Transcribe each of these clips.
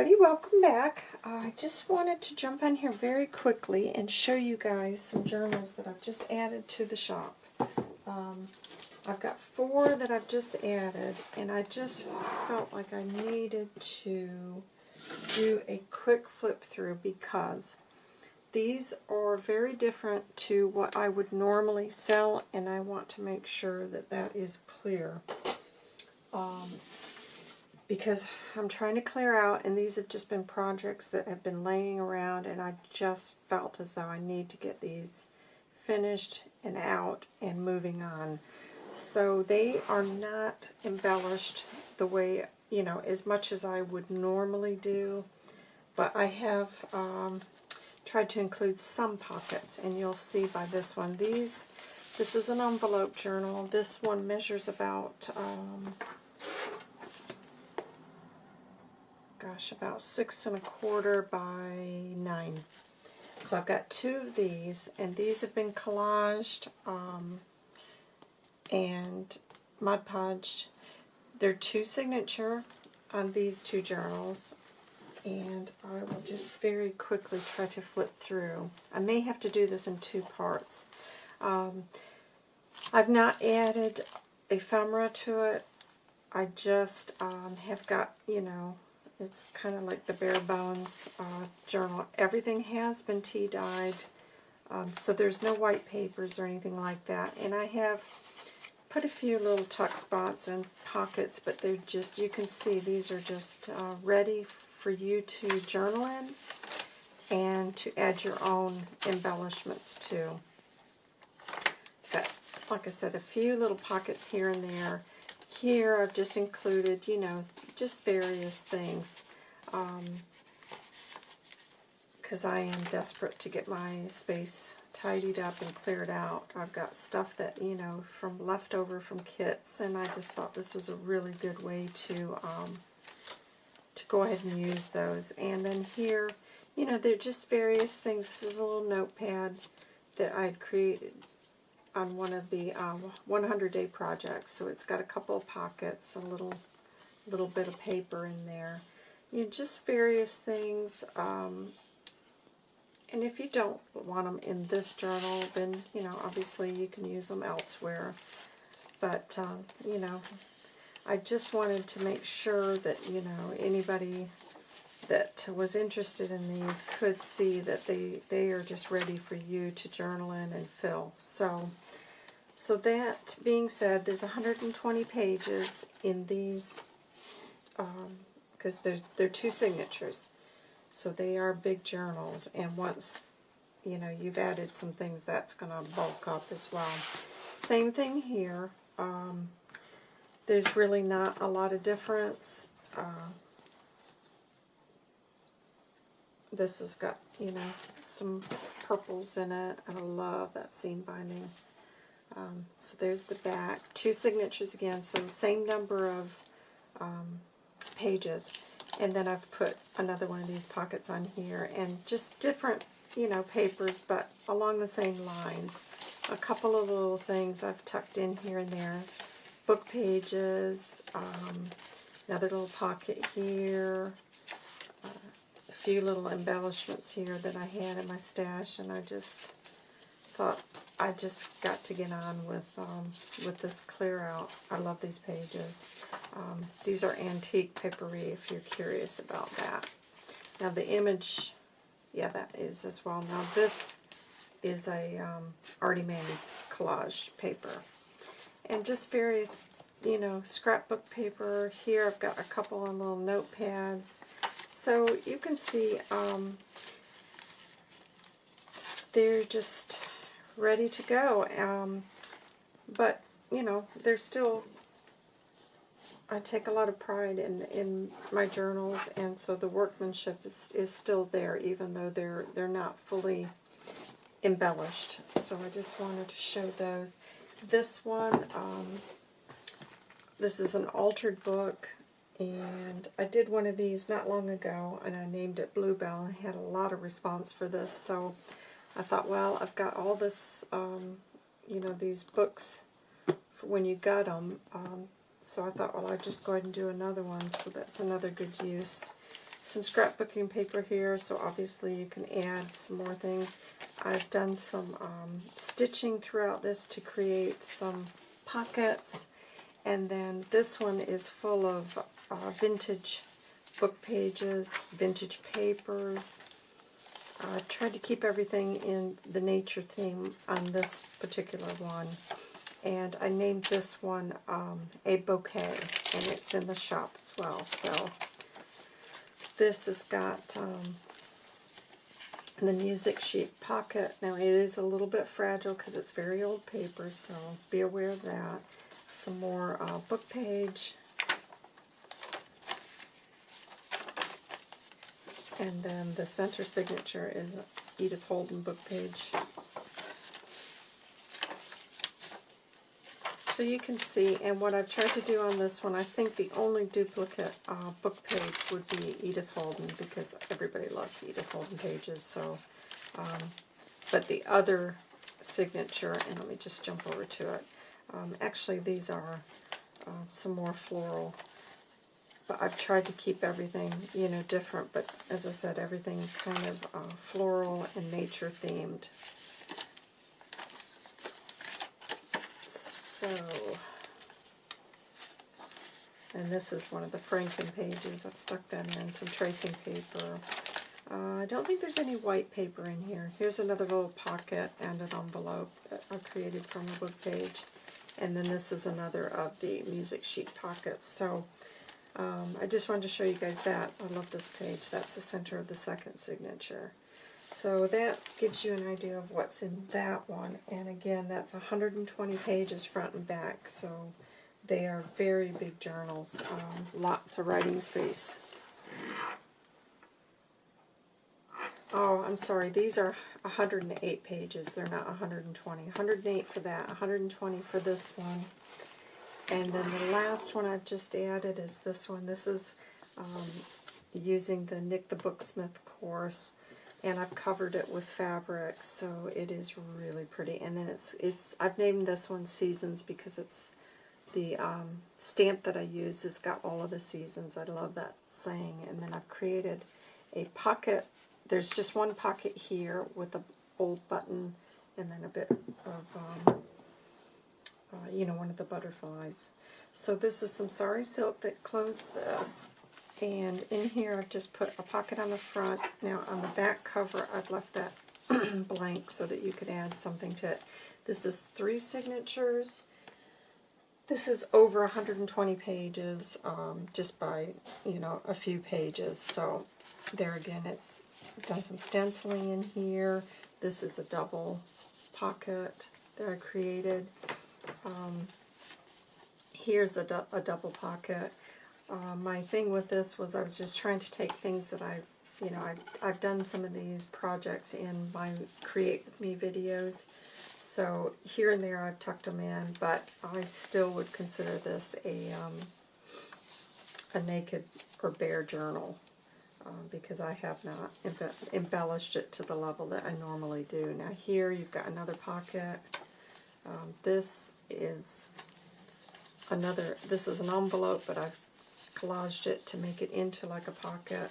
everybody, welcome back. Uh, I just wanted to jump on here very quickly and show you guys some journals that I've just added to the shop. Um, I've got four that I've just added, and I just felt like I needed to do a quick flip through because these are very different to what I would normally sell, and I want to make sure that that is clear. Um, because I'm trying to clear out, and these have just been projects that have been laying around, and I just felt as though I need to get these finished and out and moving on. So they are not embellished the way, you know, as much as I would normally do, but I have um, tried to include some pockets, and you'll see by this one. These, this is an envelope journal. This one measures about... Um, gosh, about six and a quarter by nine. So I've got two of these, and these have been collaged um, and Mod Podged. They're two signature on these two journals, and I will just very quickly try to flip through. I may have to do this in two parts. Um, I've not added ephemera to it. I just um, have got, you know, it's kind of like the bare bones uh, journal. Everything has been tea dyed, um, so there's no white papers or anything like that. And I have put a few little tuck spots and pockets, but they're just, you can see these are just uh, ready for you to journal in and to add your own embellishments to. Got, like I said, a few little pockets here and there here I've just included, you know, just various things. Because um, I am desperate to get my space tidied up and cleared out. I've got stuff that, you know, from leftover from kits, and I just thought this was a really good way to um, to go ahead and use those. And then here, you know, they're just various things. This is a little notepad that I'd created on one of the um, 100 day projects. So it's got a couple of pockets, a little little bit of paper in there. You know, just various things. Um, and if you don't want them in this journal, then, you know, obviously you can use them elsewhere. But, um, you know, I just wanted to make sure that, you know, anybody that was interested in these could see that they, they are just ready for you to journal in and fill. So, so that being said, there's 120 pages in these, because um, there's, they're two signatures. So they are big journals, and once you know you've added some things, that's going to bulk up as well. Same thing here. Um, there's really not a lot of difference. Uh, this has got, you know, some purples in it, I love that seam binding. Um, so there's the back. Two signatures again, so the same number of um, pages. And then I've put another one of these pockets on here, and just different, you know, papers, but along the same lines. A couple of little things I've tucked in here and there. Book pages, um, another little pocket here, a few little embellishments here that I had in my stash, and I just thought I just got to get on with um, with this clear out. I love these pages. Um, these are antique papery if you're curious about that. Now the image, yeah, that is as well. Now this is a um, Artie Manny's collage paper. And just various, you know, scrapbook paper. Here I've got a couple of little notepads. So you can see um, they're just ready to go. Um, but, you know, they're still, I take a lot of pride in, in my journals, and so the workmanship is, is still there, even though they're, they're not fully embellished. So I just wanted to show those. This one, um, this is an altered book. And I did one of these not long ago, and I named it Bluebell. I had a lot of response for this, so I thought, well, I've got all this, um, you know, these books for when you got them. Um, so I thought, well, I'll just go ahead and do another one, so that's another good use. some scrapbooking paper here, so obviously you can add some more things. I've done some um, stitching throughout this to create some pockets, and then this one is full of uh, vintage book pages, vintage papers. I uh, tried to keep everything in the nature theme on this particular one. And I named this one um, a bouquet, and it's in the shop as well. So this has got um, the music sheet pocket. Now it is a little bit fragile because it's very old paper, so be aware of that. Some more uh, book page. And then the center signature is Edith Holden book page. So you can see, and what I've tried to do on this one, I think the only duplicate uh, book page would be Edith Holden, because everybody loves Edith Holden pages. So, um, But the other signature, and let me just jump over to it. Um, actually, these are uh, some more floral. But I've tried to keep everything, you know, different. But as I said, everything kind of uh, floral and nature themed. So, and this is one of the Franken pages. I've stuck them in some tracing paper. Uh, I don't think there's any white paper in here. Here's another little pocket and an envelope I created from a book page. And then this is another of the music sheet pockets. So um, I just wanted to show you guys that. I love this page. That's the center of the second signature. So that gives you an idea of what's in that one. And again, that's 120 pages front and back. So they are very big journals. Um, lots of writing space. Oh, I'm sorry. These are 108 pages. They're not 120. 108 for that. 120 for this one. And then the last one I've just added is this one. This is um, using the Nik the Booksmith course and I've covered it with fabric, so it is really pretty. And then it's it's I've named this one Seasons because it's the um, stamp that I use has got all of the seasons. I love that saying. And then I've created a pocket. There's just one pocket here with a old button and then a bit of, um, uh, you know, one of the butterflies. So this is some sari silk that closed this. And in here I've just put a pocket on the front. Now on the back cover I've left that blank so that you could add something to it. This is three signatures. This is over 120 pages um, just by, you know, a few pages. So there again, it's done some stenciling in here. This is a double pocket that I created. Um, here's a, a double pocket. Uh, my thing with this was I was just trying to take things that I've, you know, I've, I've done some of these projects in my Create With Me videos. So here and there I've tucked them in, but I still would consider this a, um, a naked or bare journal. Uh, because I have not embellished it to the level that I normally do. Now here you've got another pocket. Um, this is another, this is an envelope, but I've collaged it to make it into like a pocket.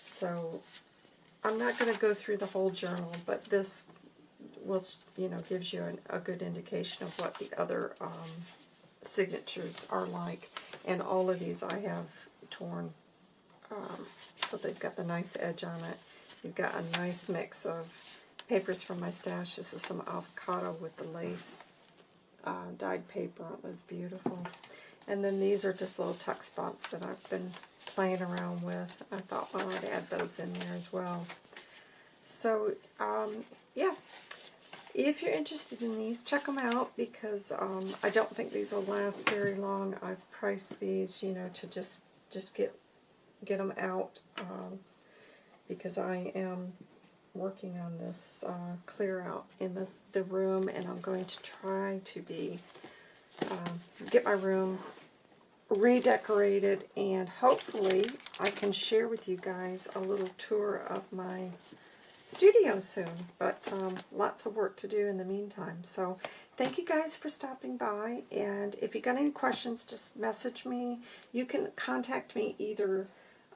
So I'm not going to go through the whole journal, but this will, you know, gives you an, a good indication of what the other um, signatures are like. And all of these I have torn, um, so they've got the nice edge on it. You've got a nice mix of papers from my stash. This is some avocado with the lace uh, dyed paper. It was beautiful. And then these are just little tuck spots that I've been playing around with. I thought, well, I'd add those in there as well. So, um, yeah. If you're interested in these, check them out because um, I don't think these will last very long. I've priced these, you know, to just just get get them out um, because I am working on this uh, clear out in the, the room and I'm going to try to be um, get my room redecorated and hopefully I can share with you guys a little tour of my studio soon. But um, lots of work to do in the meantime. So thank you guys for stopping by. And if you got any questions, just message me. You can contact me either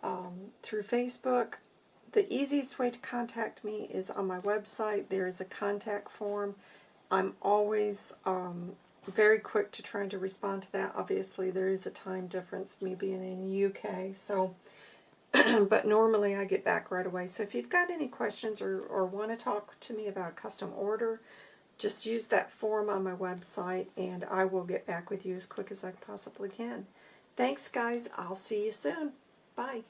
um, through Facebook. The easiest way to contact me is on my website. There is a contact form. I'm always um, very quick to trying to respond to that. Obviously, there is a time difference, me being in the UK, so but normally I get back right away. So if you've got any questions or, or want to talk to me about a custom order, just use that form on my website and I will get back with you as quick as I possibly can. Thanks, guys. I'll see you soon. Bye.